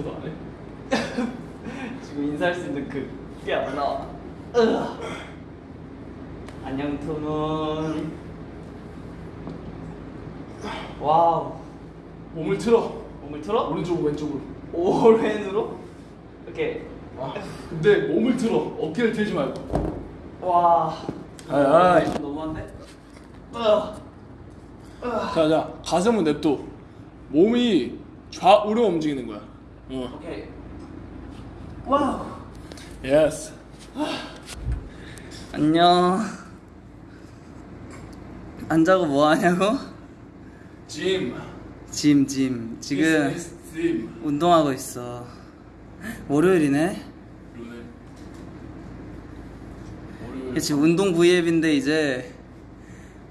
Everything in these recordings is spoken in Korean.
인사도 안 해? 지금 인사할 수 있는 그게 안 나와. 안녕 토문. wow. 몸을 틀어. 몸을 틀어? 오른쪽으로 왼쪽으로. 오른으로? 이렇게. 아, 근데 몸을 틀어. 어깨를 틀지 말고. 와. 아이, 아이. 너무한데? 으아. 자, 자, 가슴은 냅둬. 몸이 좌우로 움직이는 거야. 어. 오케이. wow. yes. 안녕. 안 자고 뭐 하냐고? gym. gym, gym. 지금 gym. 운동하고 있어. 월요일이네. 월요일. 운동 V앱인데 이제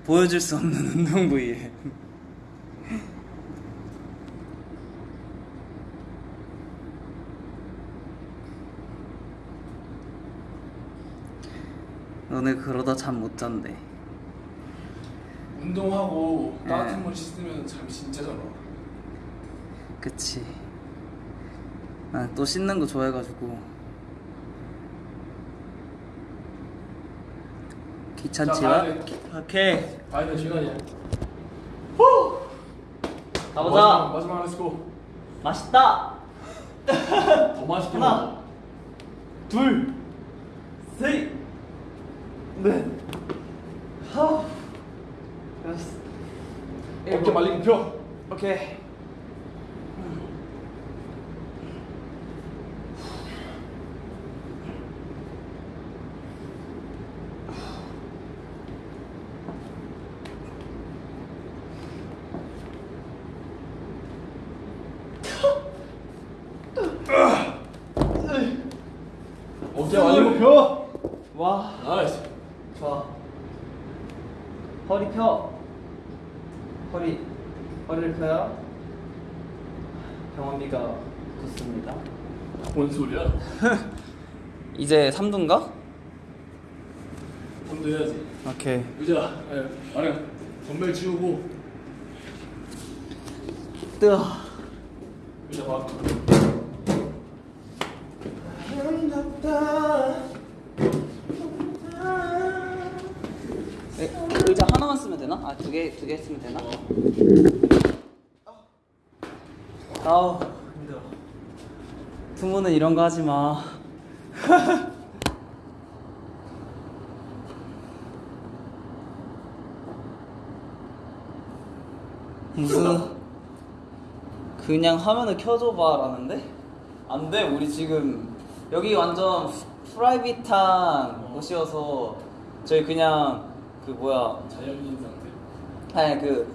보여줄 수 없는 운동 V앱. 너네 그러다 잠 못 잔대. 운동하고 예. 따뜻한 물 씻으면 잠이 진짜 잘 와. 그치. 난또 씻는 거 좋아해가지고. 자, 귀찮지만. 돼. 오케이. 가야 될 시간이야. 가보자. 마지막, 마지막 let's go. 맛있다. 더 맛있게 하나. 먹어. 둘, 셋, 넷, 하, 여섯, 어깨 말리고 펴. 오케이. 어깨 말리고 펴. 와, nice. 좋아. 허리 펴. 허리, 허리를 펴요. 병원비가 붙습니다. 뭔 소리야? 이제 3두인가? 손도 해야지. 오케이. 의자. 예. 아니. 덤벨 치우고 뜨어. 의자 봐. 에, 의자 하나만 쓰면 되나? 아, 두 개, 두 개 쓰면 되나? 아우, 힘들어. 부모는 이런 거 하지 마. 무슨 그냥 화면을 켜줘봐 라는데? 안 돼, 우리 지금 여기 완전 프- private한 곳이어서 저희 그냥 그 뭐야 자연인 상태. 아니 그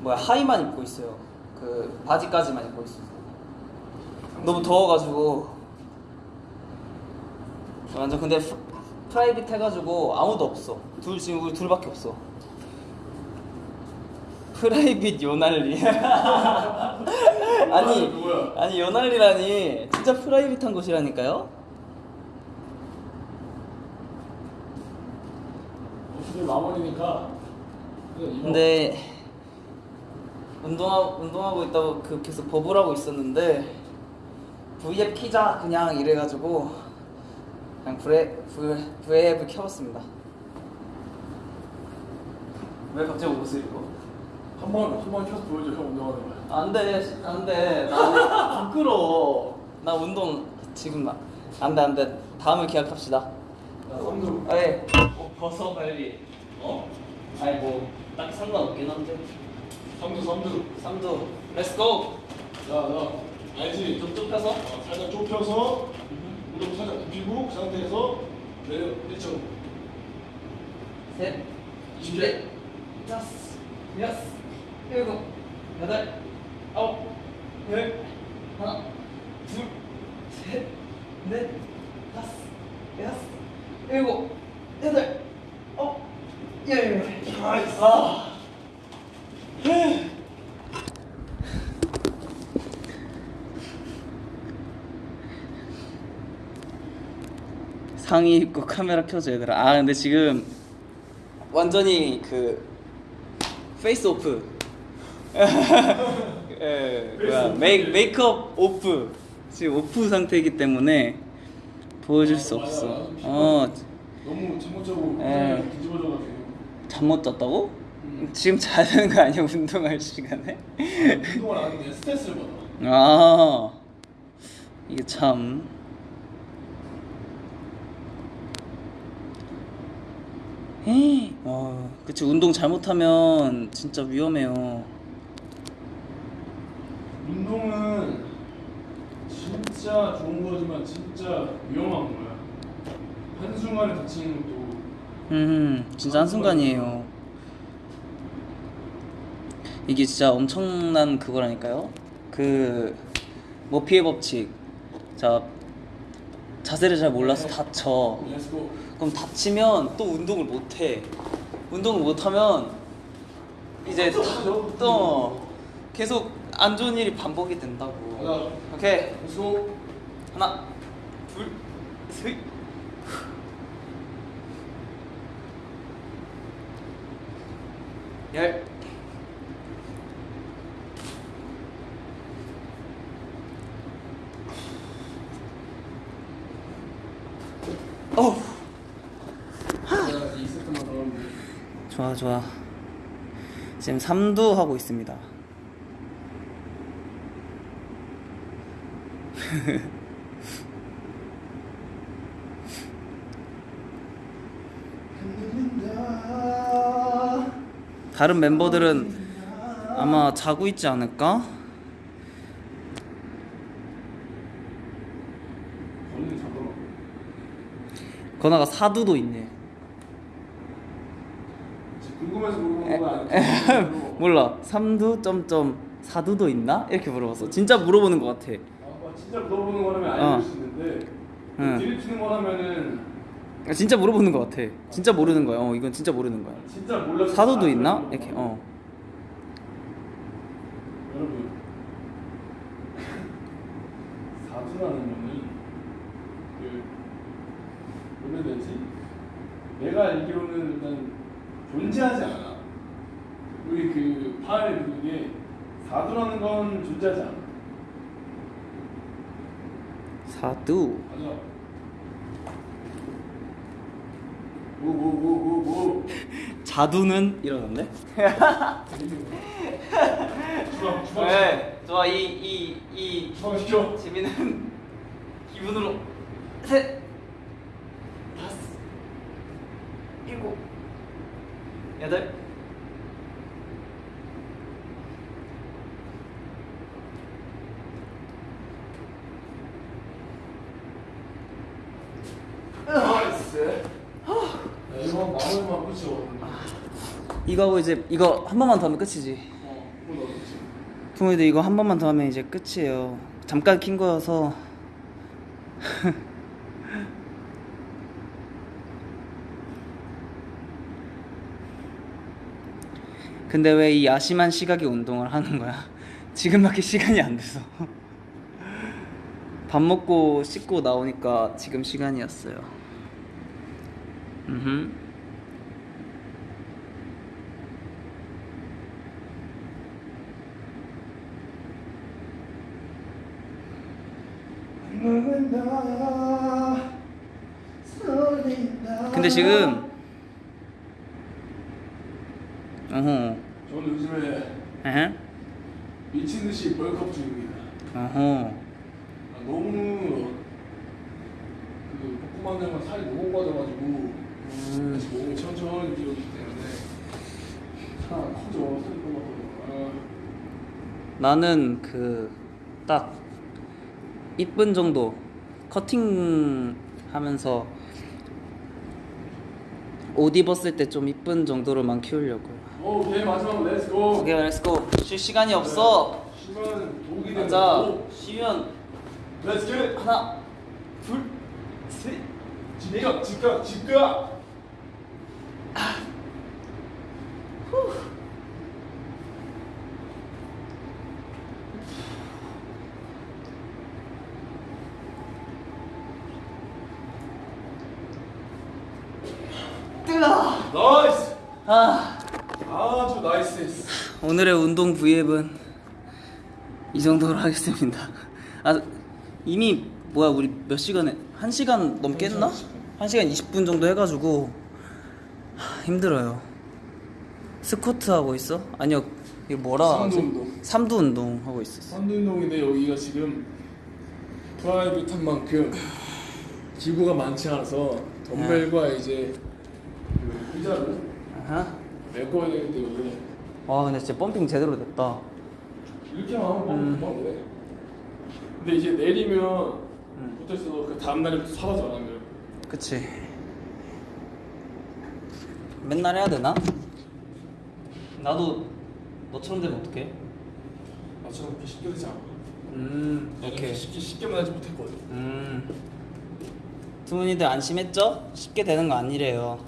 뭐야 하의만 입고 있어요. 그 바지까지만 입고 있어요. 너무 더워가지고 완전 근데 프, private 해가지고 아무도 없어. 둘 지금 우리 둘밖에 없어. 프라이빗 요날리. 아니 누구야? 아니 요날리라니 진짜 프라이빗한 곳이라니까요. 오늘 마무리니까. 근데 운동하고 운동하고 있다고 그 계속 버블 하고 있었는데 V앱 키자 그냥 이래가지고 그냥 브레 V V앱을 켜봤습니다. 왜 갑자기 옷을 입어? 한번 한번 켜서 보여줘 형 운동하는 거야. 안돼 안돼 나 부끄러워. 나 운동 지금 나 안돼 안돼. 나 삼두. 아예 어, 벗어 빨리. 어? 아니 뭐딱 상관없긴 한데. 삼두 삼두. 삼두. Let's go. 자, 나 알지? 좀 좁혀서. 어, 살짝 좁혀서 무릎 살짝 굽히고 그 상태에서 내려 1점. 셋, 이십 넷, 다섯, 여섯, 일곱, 여덟, 아홉, 열, 하나, 둘, 셋, 넷, 다섯, 여섯, 일곱, 여덟, 아홉, 열. 나이스. 아. 상의 입고 카메라 켜줘 얘들아 아 근데 지금 완전히 그 face off 예 뭐야 메이, 메이크업 off 지금 off 상태이기 때문에 보여줄 수 맞아, 없어. 어, 너무 잠못 자고 에. 뒤집어져가지고 잠 못 잤다고? 음. 지금 자야 되는 거 아니야 운동할 시간에? 운동을 안 하는데 스트레스를 받아 아 이게 참 에이, 아, 그치 운동 잘못하면 진짜 위험해요. 운동은 진짜 좋은 거지만 진짜 위험한 거야 한 순간에 다치는 것도 음, 진짜 한 순간이에요. 이게 진짜 엄청난 그거라니까요. 그 머피의 법칙. 자 자세를 잘 몰라서 다쳐. 그럼 다치면 또 운동을 못 해. 운동을 못 하면 이제 또, 다- 또, 또 계속 안 좋은 일이 반복이 된다고. 가자. 오케이. Let's go 하나, 둘, 셋. 열. 어우. 자, 이 세트만 더 하면 돼 좋 아 좋아. 지금 3두 하고 있습니다. 다른 멤버들은 아마 자고 있지 않을까? 건아가 4두도 있네. 궁금해서 물어보는 거 아니야? 몰라. 3두 점점 4두도 있나? 이렇게 물어봤어. 진짜 물어보는 것 같아. 아, 뭐 진짜 물어보는 거라면 어. 알려줄 수 있는데 응. 드립치는 거라면은 아, 진짜 물어보는 것 같아. 진짜 모르는 거야. 어, 이건 진짜 모르는 거야. 진짜 몰라서 사두도 다 있나? 이렇게. 어. 여러분 사두라는 거는 그 뭐라 해야 되지? 내가 알기로는 일단 존재하지 않아 우리 그팔 그게 사두라는 건 존재하지 않아 4두. 맞아 뭐뭐뭐뭐뭐 자두는 이러는데? 주방 주방 네. 좋아. 이이이 주방 시켜 재미는 기분으로 셋 다섯 일곱 여덟 Nice 야, 이거 하고 이제 이거 한 번만 더 하면 끝이지. 어 부모님들 이거 한 번만 더 하면 이제 끝이에요. 잠깐 킨 거여서. 근데 왜 이 야심한 시각에 운동을 하는 거야? 지금밖에 시간이 안 돼서. 밥 먹고 씻고 나오니까 지금 시간이었어요. 음. 근데 지금 어허 에 에헤 미친 듯이 벌크업 중입니다. 어허 아, 너무 그 되면 살이 너무 빠져가지고 음. 다시 몸이 천천히 뛰어오기 때문에 살안 커져 살이 너무 빠져. 나는 그 딱 이쁜 정도 커팅 하면서 옷 입었을 때 좀 이쁜 정도로만 키우려고요. 아, 오케이 마지막 렛츠고. 오케이, 렛츠고. 쉴 시간이 없어. 시간 독이 되는 가자. 쉬면 렛츠 겟. 하나, 둘, 셋. 집가 집가 집가. 뜨거. 나이스. 아, 아주 nice. 오늘의 운동 V앱은 이 정도로 하겠습니다. 아, 이미 뭐야 우리 몇 시간에 한 시간 넘게 했나? 한 시간, 한 시간 20분 정도 해가지고 하, 힘들어요. 스쿼트 하고 있어? 아니요 이게 뭐라 삼두? 운동. 삼두 운동 하고 있었어. 삼두 운동인데 여기가 지금 private한 만큼 기구가 많지 않아서 덤벨과 이제 그 의자를 아하. 메꿔야 되기 때문에 와 근데 진짜 펌핑 제대로 됐다. 이렇게 하면 음. 금방 돼. 근데 이제 내리면 음. 붙어있어도 그 다음 날부터 사라져 안 하면 그치. 맨날 해야 되나? 나도 너처럼 되면 어떡해? 나처럼 그렇게 쉽게 되지 않아. 음 이렇게 쉽게 쉽게만 하지 못했거든. 음. 두분이들 안심했죠? 쉽게 되는 거 아니래요.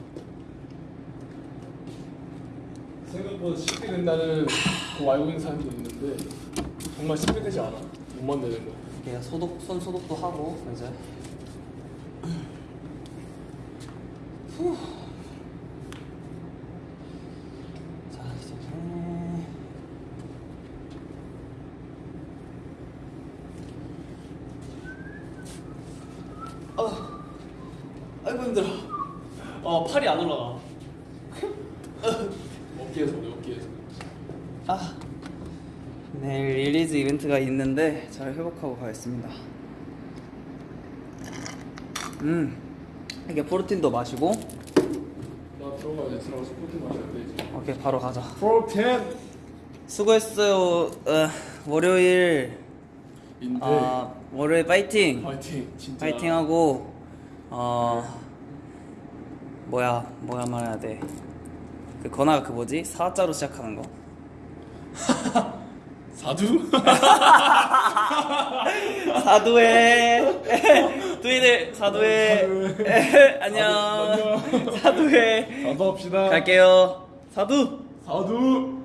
생각보다 쉽게 된다는 거 알고 있는 사람도 있는데 정말 쉽게 되지 않아. 못 만드는 거. 얘 소독 손 소독도 하고 이제. 후. 어. 아이고 힘들어. 어 팔이 안 올라가. 어깨에서 그래, 어깨에서. 아 내일 release 이벤트가 있는데 잘 회복하고 가겠습니다. 음 이게 프로틴도 마시고 나 들어가 이제 들어가서 프로틴 마셔야 돼. 오케이 바로 가자. 프로틴. 수고했어요. 어, 월요일 인데. 아 월요일 파이팅 파이팅. 진짜. 파이팅하고 어 뭐야 뭐야 말해야 돼. 그 건아가 그 뭐지 사자로 시작하는 거. 사두? 사두해. 두이들 사두해. 안녕. 안녕. 사두해. 사두 합시다. 갈게요. 사두. 사두.